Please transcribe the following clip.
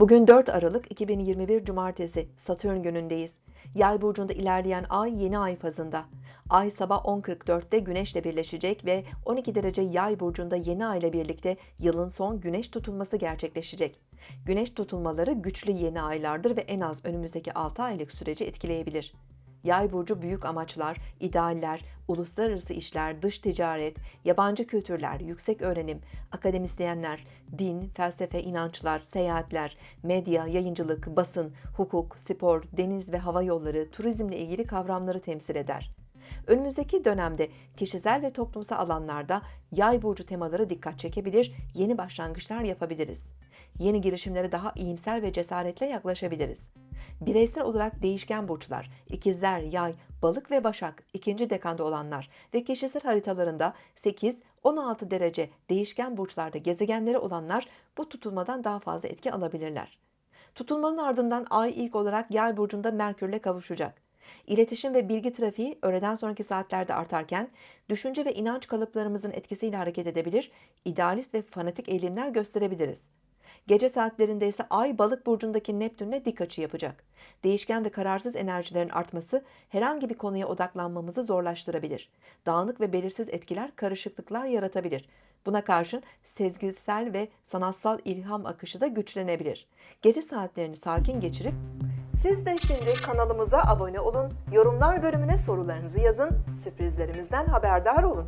Bugün 4 Aralık 2021 Cumartesi Satürn günündeyiz. Yay burcunda ilerleyen ay yeni ay fazında. Ay sabah 10.44'te Güneş'le birleşecek ve 12 derece Yay burcunda yeni ay ile birlikte yılın son Güneş tutulması gerçekleşecek. Güneş tutulmaları güçlü yeni aylardır ve en az önümüzdeki 6 aylık süreci etkileyebilir. Yay burcu büyük amaçlar, idealler, uluslararası işler, dış ticaret, yabancı kültürler, yüksek öğrenim, akademisyenler, din, felsefe, inançlar, seyahatler, medya, yayıncılık, basın, hukuk, spor, deniz ve hava yolları, turizmle ilgili kavramları temsil eder. Önümüzdeki dönemde kişisel ve toplumsal alanlarda yay burcu temaları dikkat çekebilir, yeni başlangıçlar yapabiliriz. Yeni girişimlere daha iyimser ve cesaretle yaklaşabiliriz. Bireysel olarak değişken burçlar, ikizler, yay, balık ve başak, ikinci dekanda olanlar ve kişisel haritalarında 8-16 derece değişken burçlarda gezegenleri olanlar bu tutulmadan daha fazla etki alabilirler. Tutulmanın ardından ay ilk olarak yay burcunda Merkürle kavuşacak. İletişim ve bilgi trafiği öğleden sonraki saatlerde artarken düşünce ve inanç kalıplarımızın etkisiyle hareket edebilir, idealist ve fanatik eğilimler gösterebiliriz. Gece saatlerinde ise Ay balık burcundaki Neptün'le dik açı yapacak. Değişken ve kararsız enerjilerin artması herhangi bir konuya odaklanmamızı zorlaştırabilir. Dağınık ve belirsiz etkiler karışıklıklar yaratabilir. Buna karşın sezgisel ve sanatsal ilham akışı da güçlenebilir. Gece saatlerini sakin geçirip siz de şimdi kanalımıza abone olun, yorumlar bölümüne sorularınızı yazın, sürprizlerimizden haberdar olun.